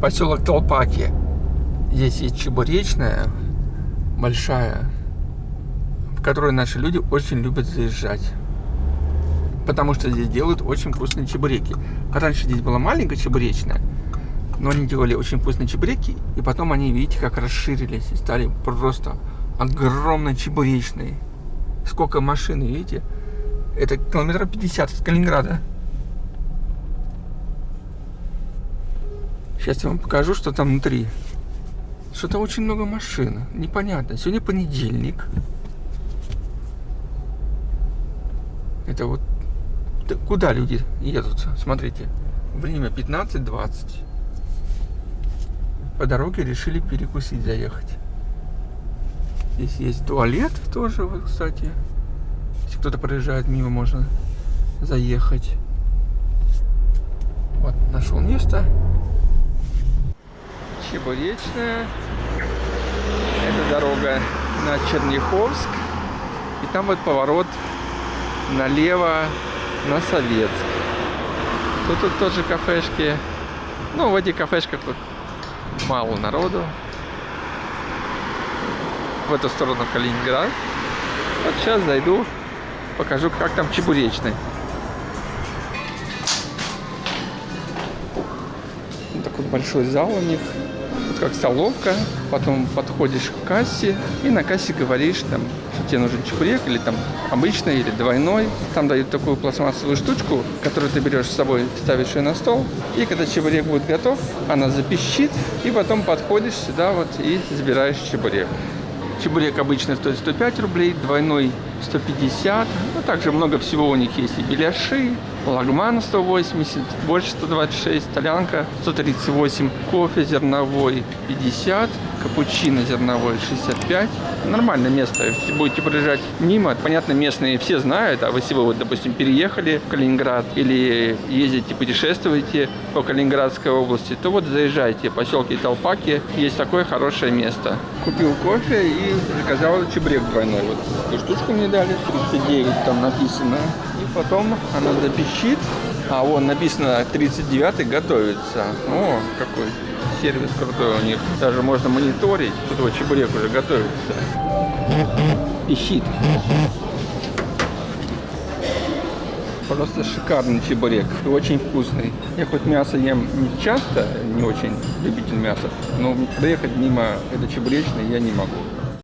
поселок Толпаки. Здесь есть чебуречная, большая, в которую наши люди очень любят заезжать. Потому что здесь делают очень вкусные чебуреки. Раньше здесь была маленькая чебуречная, но они делали очень вкусные чебуреки, и потом они, видите, как расширились и стали просто огромно чебуречные. Сколько машин, видите? Это километра 50 от Калининграда. Сейчас я вам покажу, что там внутри. Что-то очень много машин. Непонятно. Сегодня понедельник. Это вот куда люди едут? Смотрите. Время 15.20. По дороге решили перекусить, заехать. Здесь есть туалет тоже, вот, кстати. Если кто-то проезжает мимо, можно заехать. Вот, нашел место. Чебуречная. Это дорога на Черняховск. И там вот поворот налево на Советск. Тут, тут тоже кафешки. Ну, в этих кафешках тут мало народу. В эту сторону Калининград. Вот сейчас зайду, покажу, как там чебуречный. Такой большой зал у них как столовка, потом подходишь к кассе и на кассе говоришь, там, что тебе нужен чебурек или там обычный, или двойной. Там дают такую пластмассовую штучку, которую ты берешь с собой, ставишь ее на стол. И когда чебурек будет готов, она запищит, и потом подходишь сюда вот и забираешь чебурек. Чебурек обычно стоит 105 рублей, двойной 150. Ну, также много всего у них есть и беляши, лагман 180, больше 126, толянка 138, кофе зерновой 50, капучино зерновой 65. Нормальное место. Если будете проезжать мимо, понятно, местные все знают, а если вы, вот, допустим, переехали в Калининград или ездите, путешествуете по Калининградской области, то вот заезжайте, поселки Толпаки, есть такое хорошее место. Купил кофе и заказал чебрек двойной. Вот эту штучку мне дали, 39 там написано. И потом она запищит, а вон написано 39 готовится. О, какой сервис крутой у них. Даже можно мониторить. Тут вот чебурек уже готовится. Пищит. Просто шикарный чебурек. И очень вкусный. Я хоть мясо ем не часто, не очень любитель мяса, но проехать мимо этой чебуречной я не могу.